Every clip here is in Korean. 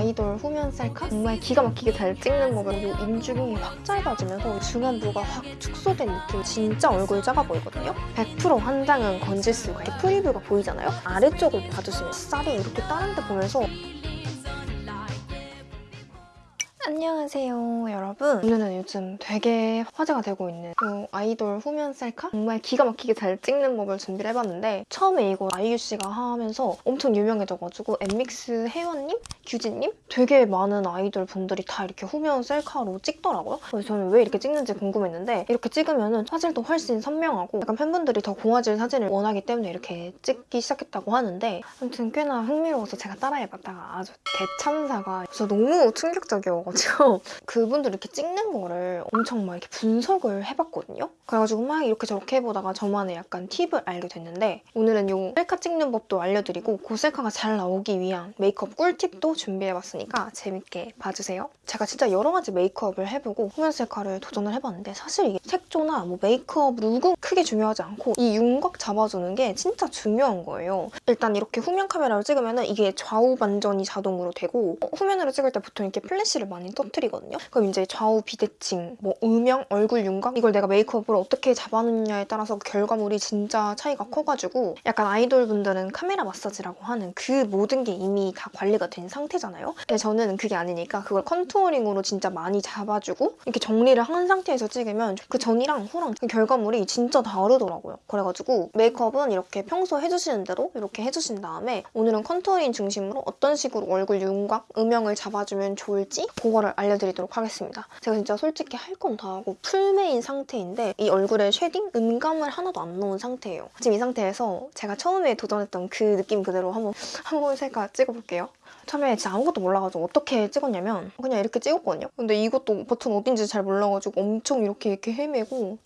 아이돌 후면 셀카? 정말 기가 막히게 잘 찍는 법으로 이 인중이 확 짧아지면서 중안부가 확 축소된 느낌 진짜 얼굴 작아 보이거든요? 100% 한 장은 건질 수가 이렇게 프리뷰가 보이잖아요? 아래쪽을 봐주시면 쌀이 이렇게 다른 데 보면서 안녕하세요 여러분 오늘은 요즘 되게 화제가 되고 있는 이 아이돌 후면 셀카? 정말 기가 막히게 잘 찍는 법을 준비를 해봤는데 처음에 이거 아이유 씨가 하면서 엄청 유명해져가지고 엠믹스 혜원님? 규진님? 되게 많은 아이돌 분들이 다 이렇게 후면 셀카로 찍더라고요 그래서 저는 왜 이렇게 찍는지 궁금했는데 이렇게 찍으면 화질도 훨씬 선명하고 약간 팬분들이 더 고화질 사진을 원하기 때문에 이렇게 찍기 시작했다고 하는데 아무튼 꽤나 흥미로워서 제가 따라해봤다가 아주 대참사가 진짜 너무 충격적이어가지고 그분들 이렇게 찍는 거를 엄청 막 이렇게 분석을 해봤거든요. 그래가지고 막 이렇게 저렇게 해보다가 저만의 약간 팁을 알게 됐는데 오늘은 이 셀카 찍는 법도 알려드리고 그 셀카가 잘 나오기 위한 메이크업 꿀팁도 준비해봤으니까 재밌게 봐주세요. 제가 진짜 여러 가지 메이크업을 해보고 후면 셀카를 도전을 해봤는데 사실 이게 색조나 뭐 메이크업 룩은 크게 중요하지 않고 이 윤곽 잡아주는 게 진짜 중요한 거예요. 일단 이렇게 후면 카메라로 찍으면 이게 좌우 반전이 자동으로 되고 후면으로 찍을 때 보통 이렇게 플래시를 많이 터트리거든요. 그럼 이제 좌우 비대칭, 뭐 음영, 얼굴 윤곽 이걸 내가 메이크업으로 어떻게 잡아놓느냐에 따라서 결과물이 진짜 차이가 커가지고 약간 아이돌 분들은 카메라 마사지라고 하는 그 모든 게 이미 다 관리가 된 상태잖아요. 근데 저는 그게 아니니까 그걸 contouring으로 진짜 많이 잡아주고 이렇게 정리를 한 상태에서 찍으면 그 전이랑 후랑 그 결과물이 진짜 다르더라고요. 그래가지고 메이크업은 이렇게 평소 해주시는 대로 이렇게 해주신 다음에 오늘은 contouring 중심으로 어떤 식으로 얼굴 윤곽, 음영을 잡아주면 좋을지 그거를 알려드리도록 하겠습니다. 제가 진짜 솔직히 할 건 다 하고 풀메인 상태인데 이 얼굴에 shading, 음영감을 하나도 안 넣은 상태예요. 지금 이 상태에서 제가 처음에 도전했던 그 느낌 그대로 한번 한번 셀카 찍어볼게요. 처음에 진짜 아무것도 몰라가지고 어떻게 찍었냐면 그냥 이렇게 찍었거든요. 근데 이것도 버튼 어딘지 잘 몰라가지고 엄청 이렇게 이렇게 헤매고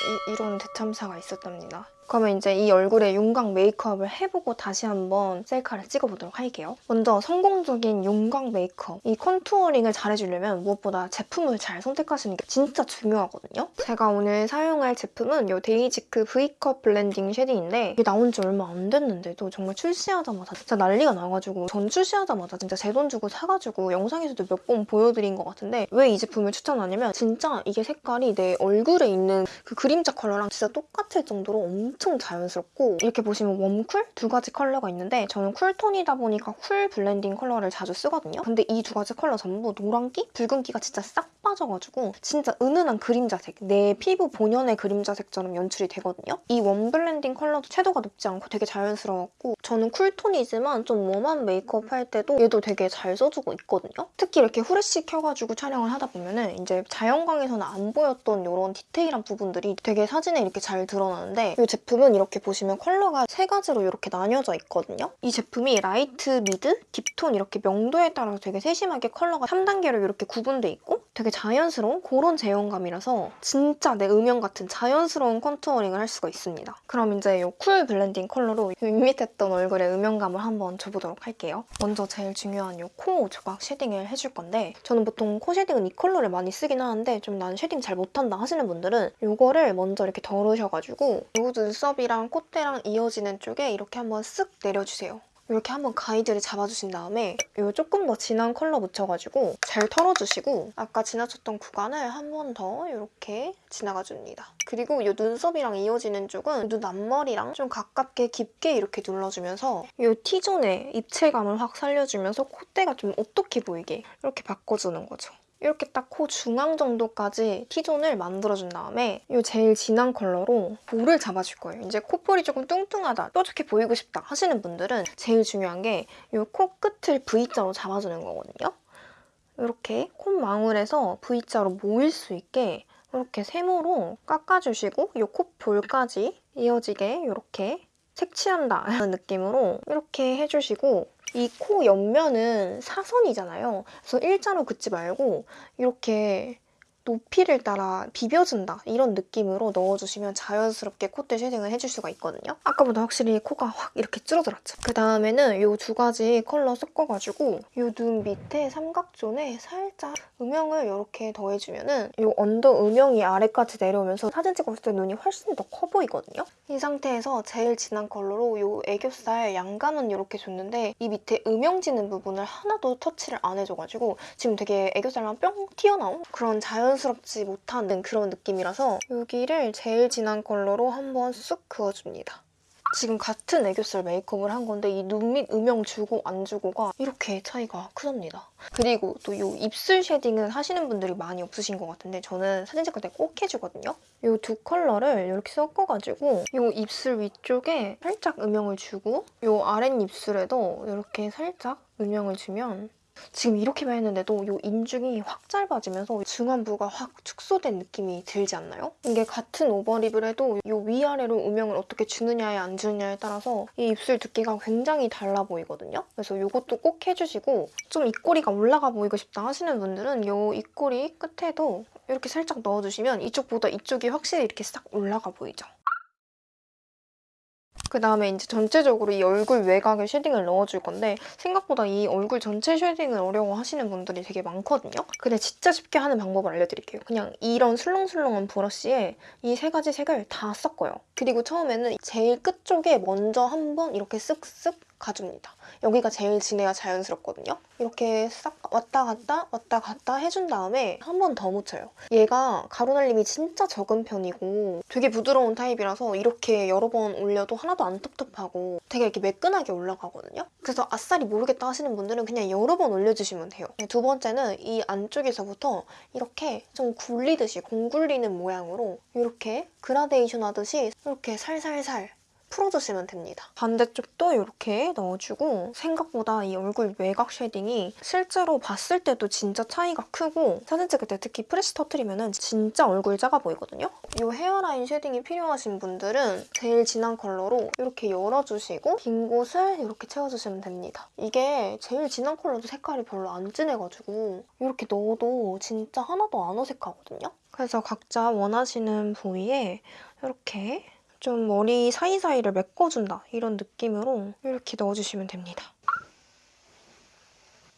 이, 이런 대참사가 있었답니다. 그러면 이제 이 얼굴에 윤곽 메이크업을 해보고 다시 한번 셀카를 찍어보도록 할게요. 먼저 성공적인 윤곽 메이크업, 이 contouring을 잘해주려면 무엇보다 제품을 잘 선택하시는 게 진짜 중요하거든요. 제가 오늘 사용할 제품은 이 데이지크 V컵 블렌딩 쉐딩인데 이게 나온 지 얼마 안 됐는데도 정말 출시하자마자 진짜 난리가 나가지고 전 출시하자마자 진짜 제 돈 주고 사가지고 영상에서도 몇 번 보여드린 것 같은데 왜 이 제품을 추천하냐면 진짜 이게 색깔이 내 얼굴에 있는 그 그림자 컬러랑 진짜 똑같을 정도로 엄청 엄청 자연스럽고 이렇게 보시면 warm cool 두 가지 컬러가 있는데 저는 cool tone이다 보니까 cool blending 컬러를 자주 쓰거든요. 근데 이 두 가지 컬러 전부 노란기, 붉은기가 진짜 싹 빠져가지고 진짜 은은한 그림자색, 내 피부 본연의 그림자색처럼 연출이 되거든요. 이 warm blending 컬러도 채도가 높지 않고 되게 자연스러웠고 저는 cool tone이지만 좀 warm한 메이크업 할 때도 얘도 되게 잘 써주고 있거든요. 특히 이렇게 후레쉬 켜가지고 촬영을 하다 보면 은 이제 자연광에서는 안 보였던 이런 디테일한 부분들이 되게 사진에 이렇게 잘 드러나는데 이 제품 제품은 이렇게 보시면 컬러가 세 가지로 이렇게 나뉘어져 있거든요. 이 제품이 light, mid, deep tone 이렇게 명도에 따라서 되게 세심하게 컬러가 3단계로 이렇게 구분돼 있고 되게 자연스러운 그런 제형감이라서 진짜 내 음영 같은 자연스러운 contouring을 할 수가 있습니다. 그럼 이제 이 cool blending 컬러로 밋밋했던 얼굴의 음영감을 한번 줘보도록 할게요. 먼저 제일 중요한 이 코 조각 shading을 해줄 건데 저는 보통 코 shading은 이 컬러를 많이 쓰긴 하는데 좀 난 shading 잘 못한다 하시는 분들은 이거를 먼저 이렇게 덜으셔가지고 이 눈썹이랑 콧대랑 이어지는 쪽에 이렇게 한번 쓱 내려주세요. 이렇게 한번 가이드를 잡아주신 다음에 이 조금 더 진한 컬러 묻혀가지고 잘 털어주시고 아까 지나쳤던 구간을 한 번 더 이렇게 지나가줍니다. 그리고 이 눈썹이랑 이어지는 쪽은 눈 앞머리랑 좀 가깝게 깊게 이렇게 눌러주면서 이 T존의 입체감을 확 살려주면서 콧대가 좀 어떻게 보이게 이렇게 바꿔주는 거죠. 이렇게 딱 코 중앙 정도까지 T존을 만들어준 다음에 이 제일 진한 컬러로 볼을 잡아줄 거예요. 이제 콧볼이 조금 뚱뚱하다, 뾰족해 보이고 싶다 하시는 분들은 제일 중요한 게 이 코 끝을 V자로 잡아주는 거거든요. 이렇게 콧망울에서 V자로 모일 수 있게 이렇게 세모로 깎아주시고 이 콧볼까지 이어지게 이렇게 색칠한다 는 느낌으로 이렇게 해주시고 이 코 옆면은 사선이잖아요. 그래서 일자로 긋지 말고 이렇게 높이를 따라 비벼준다 이런 느낌으로 넣어주시면 자연스럽게 콧대 shading을 해줄 수가 있거든요. 아까보다 확실히 코가 확 이렇게 줄어들었죠. 그 다음에는 이 두 가지 컬러 섞어가지고 이 눈 밑에 삼각존에 살짝 음영을 이렇게 더해주면 은 이 언더 음영이 아래까지 내려오면서 사진 찍었을 때 눈이 훨씬 더 커 보이거든요. 이 상태에서 제일 진한 컬러로 이 애교살 양감은 이렇게 줬는데 이 밑에 음영 지는 부분을 하나도 터치를 안 해줘가지고 지금 되게 애교살만 뿅 튀어나온 그런 자연 스럽지 못한 그런 느낌이라서 여기를 제일 진한 컬러로 한번 쑥 그어줍니다. 지금 같은 애교살 메이크업을 한 건데 이 눈 밑 음영 주고 안 주고가 이렇게 차이가 크답니다. 그리고 또 이 입술 shading은 하시는 분들이 많이 없으신 것 같은데 저는 사진 찍을 때 꼭 해주거든요. 이 두 컬러를 이렇게 섞어가지고 이 입술 위쪽에 살짝 음영을 주고 이 아랫입술에도 이렇게 살짝 음영을 주면 지금 이렇게만 했는데도 이 인중이 확 짧아지면서 중안부가 확 축소된 느낌이 들지 않나요? 이게 같은 오버립을 해도 이 위아래로 음영을 어떻게 주느냐에 안 주느냐에 따라서 이 입술 두께가 굉장히 달라 보이거든요. 그래서 이것도 꼭 해주시고 좀 입꼬리가 올라가 보이고 싶다 하시는 분들은 이 입꼬리 끝에도 이렇게 살짝 넣어주시면 이쪽보다 이쪽이 확실히 이렇게 싹 올라가 보이죠. 그 다음에 이제 전체적으로 이 얼굴 외곽에 shading을 넣어줄 건데 생각보다 이 얼굴 전체 shading을 어려워하시는 분들이 되게 많거든요. 근데 진짜 쉽게 하는 방법을 알려드릴게요. 그냥 이런 술렁술렁한 브러쉬에 이 세 가지 색을 다 섞어요. 그리고 처음에는 제일 끝쪽에 먼저 한번 이렇게 쓱쓱 가줍니다. 여기가 제일 진해야 자연스럽거든요. 이렇게 싹 왔다 갔다 왔다 갔다 해준 다음에 한 번 더 묻혀요. 얘가 가루날림이 진짜 적은 편이고 되게 부드러운 타입이라서 이렇게 여러 번 올려도 하나도 안 텁텁하고 되게 이렇게 매끈하게 올라가거든요. 그래서 아싸리 모르겠다 하시는 분들은 그냥 여러 번 올려주시면 돼요. 두 번째는 이 안쪽에서부터 이렇게 좀 굴리듯이 공 굴리는 모양으로 이렇게 그라데이션 하듯이 이렇게 살살살 풀어주시면 됩니다. 반대쪽도 이렇게 넣어주고 생각보다 이 얼굴 외곽 shading이 실제로 봤을 때도 진짜 차이가 크고 사진 찍을 때 특히 후레쉬 터트리면 진짜 얼굴 작아 보이거든요. 이 hairline shading이 필요하신 분들은 제일 진한 컬러로 이렇게 열어주시고 빈 곳을 이렇게 채워주시면 됩니다. 이게 제일 진한 컬러도 색깔이 별로 안 진해가지고 이렇게 넣어도 진짜 하나도 안 어색하거든요. 그래서 각자 원하시는 부위에 이렇게 좀 머리 사이사이를 메꿔준다 이런 느낌으로 이렇게 넣어주시면 됩니다.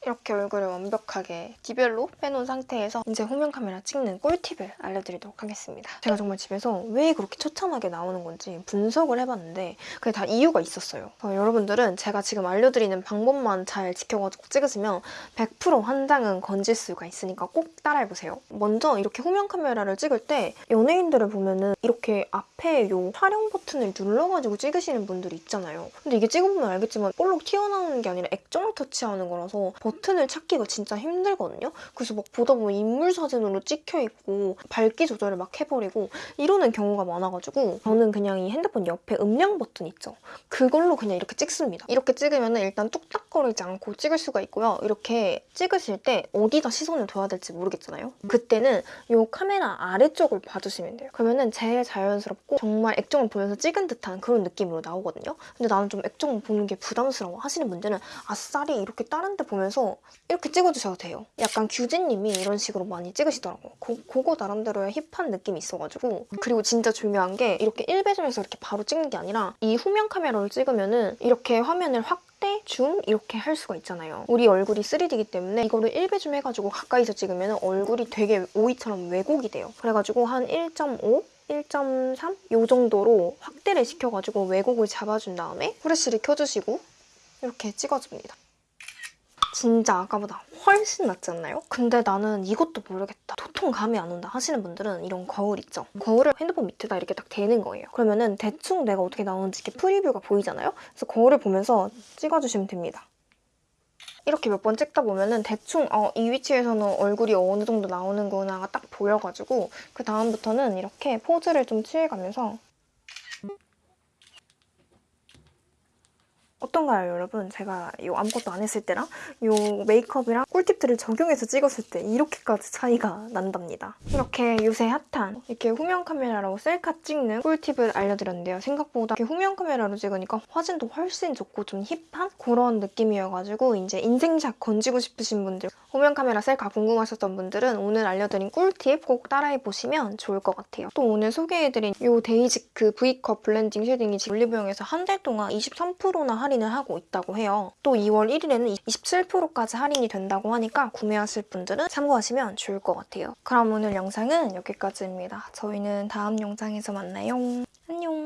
이렇게 얼굴을 완벽하게 디별로 빼놓은 상태에서 이제 후면 카메라 찍는 꿀팁을 알려드리도록 하겠습니다. 제가 정말 집에서 왜 그렇게 처참하게 나오는 건지 분석을 해봤는데 그게 다 이유가 있었어요. 어, 여러분들은 제가 지금 알려드리는 방법만 잘 지켜가지고 찍으시면 100% 한 장은 건질 수가 있으니까 꼭 따라해보세요. 먼저 이렇게 후면 카메라를 찍을 때 연예인들을 보면은 이렇게 앞에 요 촬영 버튼을 눌러가지고 찍으시는 분들이 있잖아요. 근데 이게 찍어보면 알겠지만 볼록 튀어나오는 게 아니라 액정을 터치하는 거라서 버튼 을 찾기가 진짜 힘들거든요. 그래서 막 보다 보면 인물 사진으로 찍혀있고 밝기 조절을 막 해버리고 이러는 경우가 많아가지고 저는 그냥 이 핸드폰 옆에 음량 버튼 있죠. 그걸로 그냥 이렇게 찍습니다. 이렇게 찍으면 일단 뚝딱거리지 않고 찍을 수가 있고요. 이렇게 찍으실 때 어디다 시선을 둬야 될지 모르겠잖아요. 그때는 이 카메라 아래쪽을 봐주시면 돼요. 그러면 제일 자연스럽고 정말 액정을 보면서 찍은 듯한 그런 느낌으로 나오거든요. 근데 나는 좀 액정 보는 게 부담스러워 하시는 분들은 아싸리 이렇게 다른 데 보면서 이렇게 찍어주셔도 돼요. 약간 규진님이 이런 식으로 많이 찍으시더라고요. 고, 그거 나름대로의 힙한 느낌이 있어가지고 그리고 진짜 중요한 게 이렇게 1배점에서 이렇게 바로 찍는 게 아니라 이 후면 카메라로 찍으면 은 이렇게 화면을 확대, 줌 이렇게 할 수가 있잖아요. 우리 얼굴이 3D이기 때문에 이거를 1배줌 해가지고 가까이서 찍으면 얼굴이 되게 오이처럼 왜곡이 돼요. 그래가지고 한 1.5? 1.3? 요 정도로 확대를 시켜가지고 왜곡을 잡아준 다음에 후레쉬를 켜주시고 이렇게 찍어줍니다. 진짜 아까보다 훨씬 낫지 않나요? 근데 나는 이것도 모르겠다. 도통 감이 안 온다 하시는 분들은 이런 거울 있죠? 거울을 핸드폰 밑에다 이렇게 딱 대는 거예요. 그러면은 대충 내가 어떻게 나오는지 이렇게 프리뷰가 보이잖아요? 그래서 거울을 보면서 찍어주시면 됩니다. 이렇게 몇 번 찍다 보면은 대충 어, 이 위치에서는 얼굴이 어느 정도 나오는구나가 딱 보여가지고 그 다음부터는 이렇게 포즈를 좀 취해가면서 어떤가요, 여러분? 제가 이 아무것도 안 했을 때랑 이 메이크업이랑 꿀팁들을 적용해서 찍었을 때 이렇게까지 차이가 난답니다. 이렇게 요새 핫한 이렇게 후면 카메라로 셀카 찍는 꿀팁을 알려드렸는데요. 생각보다 이렇게 후면 카메라로 찍으니까 화질도 훨씬 좋고 좀 힙한 그런 느낌이어가지고 이제 인생샷 건지고 싶으신 분들 후면 카메라 셀카 궁금하셨던 분들은 오늘 알려드린 꿀팁 꼭 따라해보시면 좋을 것 같아요. 또 오늘 소개해드린 이 데이지크 V컷 블렌딩 쉐딩이 올리브영에서 한 달 동안 23%나 할인을 하고 있다고 해요. 또 2월 1일에는 27%까지 할인이 된다고 하니까 구매하실 분들은 참고하시면 좋을 것 같아요. 그럼 오늘 영상은 여기까지입니다. 저희는 다음 영상에서 만나요. 안녕!